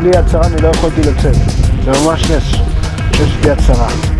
בלי יד שרה אני לא יכולתי לצאת, זה ממש נס, יש לי יד שרה.